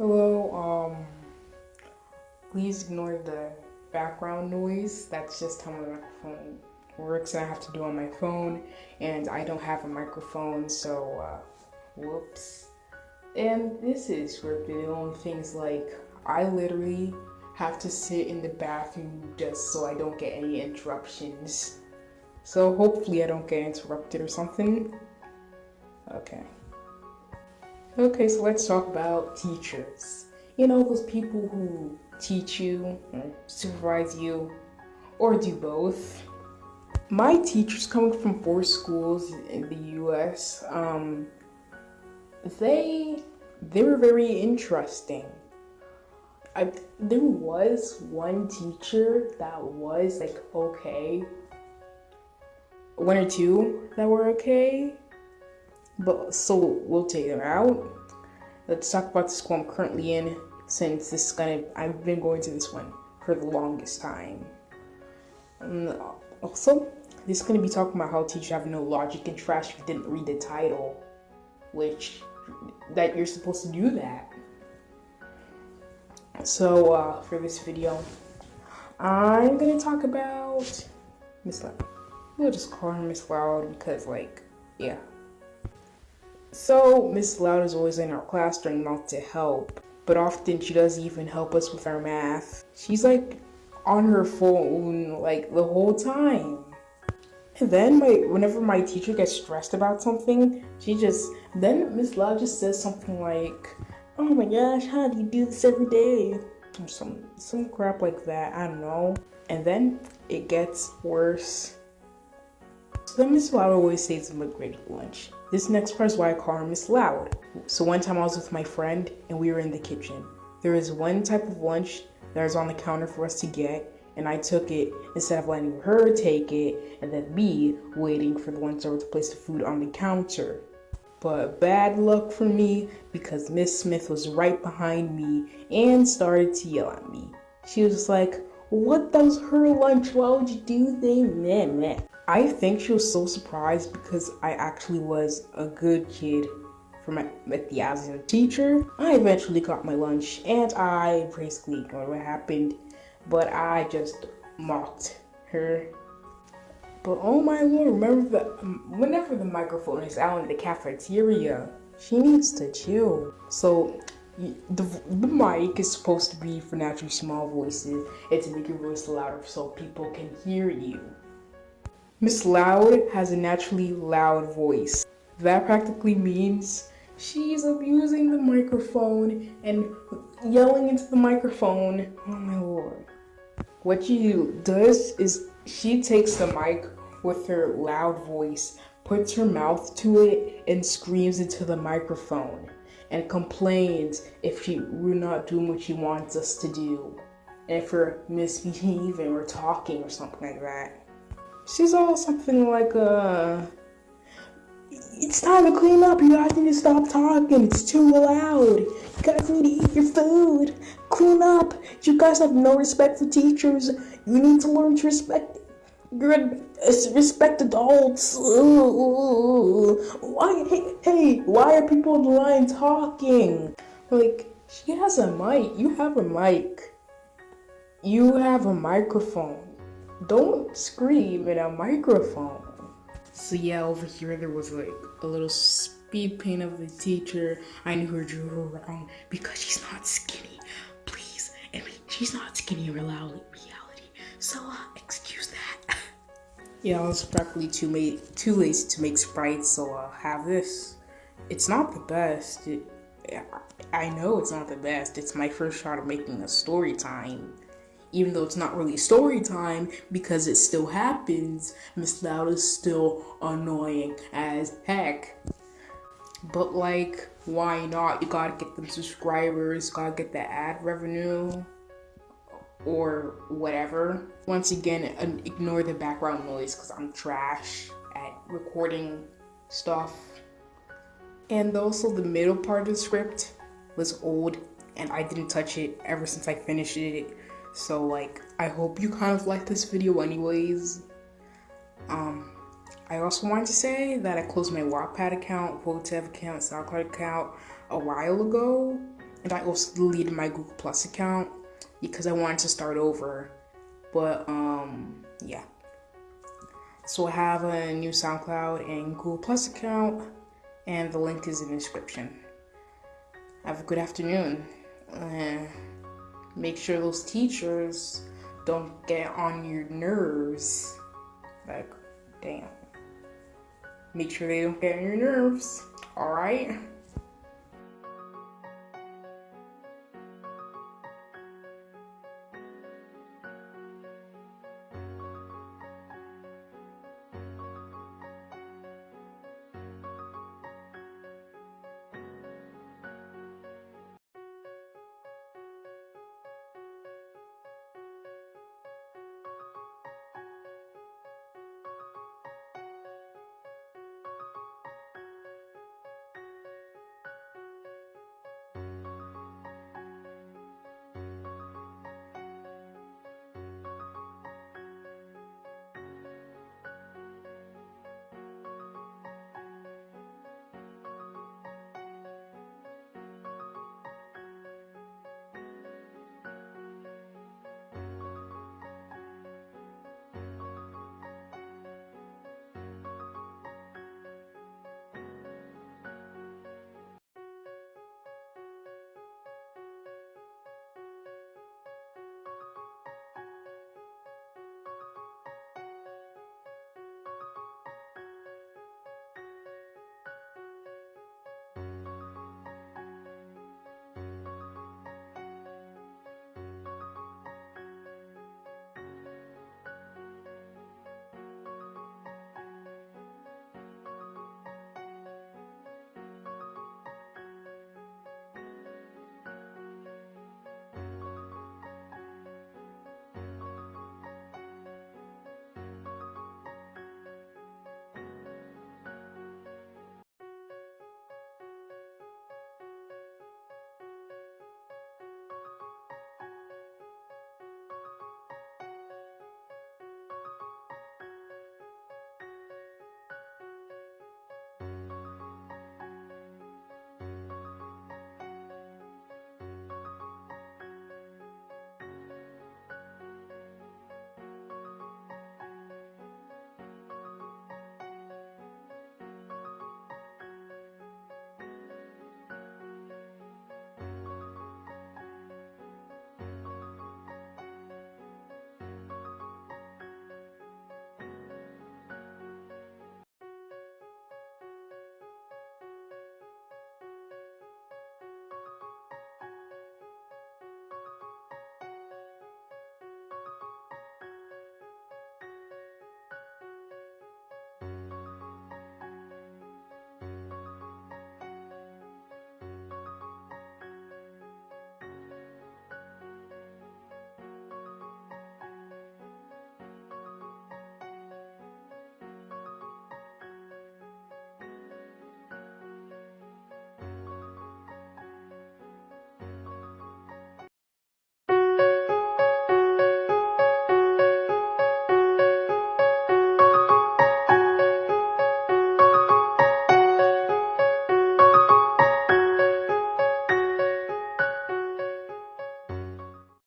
Hello, um, please ignore the background noise. That's just how my microphone works and I have to do on my phone and I don't have a microphone, so, uh, whoops. And this is only things like, I literally have to sit in the bathroom just so I don't get any interruptions. So hopefully I don't get interrupted or something. Okay. Okay, so let's talk about teachers. You know, those people who teach you, supervise you, or do both. My teachers coming from four schools in the US, um, they they were very interesting. I, there was one teacher that was like okay, one or two that were okay, but so we'll take them out. Let's talk about the school I'm currently in since this is gonna I've been going to this one for the longest time. And also, this is gonna be talking about how teachers have no logic and trash if you didn't read the title, which that you're supposed to do that. So uh, for this video, I'm gonna talk about Miss Loud. We'll just call her Miss Loud because like, yeah. So Miss Loud is always in our class trying not to help, but often she doesn't even help us with our math. She's like on her phone like the whole time. And then my whenever my teacher gets stressed about something, she just then Miss Loud just says something like, "Oh my gosh, how do you do this every day?" Or some some crap like that. I don't know. And then it gets worse. So Miss Loud always says I'm a great lunch. This next part is why I call her Miss Loud. So one time I was with my friend and we were in the kitchen. There is one type of lunch that is on the counter for us to get and I took it instead of letting her take it and then me waiting for the one server to place the food on the counter. But bad luck for me because Miss Smith was right behind me and started to yell at me. She was like, what was her lunch, why would you do that? Meh, meh. I think she was so surprised because I actually was a good kid for my at the as a teacher. I eventually got my lunch and I basically ignored what happened, but I just mocked her. But oh my lord, remember the um, whenever the microphone is out in the cafeteria, she needs to chill. So the, the mic is supposed to be for naturally small voices and to make your voice louder so people can hear you. Miss Loud has a naturally loud voice. That practically means she's abusing the microphone and yelling into the microphone. Oh my lord. What she does is she takes the mic with her loud voice, puts her mouth to it, and screams into the microphone and complains if she we're not doing what she wants us to do. And if we're misbehaving or talking or something like that. She's all something like, uh, it's time to clean up. You guys need to stop talking. It's too loud. You guys need to eat your food. Clean up. You guys have no respect for teachers. You need to learn to respect your respect adults. Why? Hey, hey, why are people on the line talking? Like, she has a mic. You have a mic. You have a microphone don't scream in a microphone. So yeah, over here there was like a little speed paint of the teacher. I knew her drew her wrong because she's not skinny. Please, I mean, she's not skinny in reality. So uh, excuse that. yeah, I was practically too too lazy to make sprites, so uh, have this. It's not the best. It, I know it's not the best. It's my first shot of making a story time even though it's not really story time because it still happens, Miss Loud is still annoying as heck. But like, why not? You gotta get them subscribers, gotta get the ad revenue or whatever. Once again, ignore the background noise because I'm trash at recording stuff. And also the middle part of the script was old and I didn't touch it ever since I finished it so like, I hope you kind of like this video anyways. Um, I also wanted to say that I closed my Wattpad account, Quotev account, SoundCloud account a while ago. and I also deleted my Google Plus account because I wanted to start over. But um, yeah. So I have a new SoundCloud and Google Plus account, and the link is in the description. Have a good afternoon. Uh, make sure those teachers don't get on your nerves. Like, damn. Make sure they don't get on your nerves. Alright?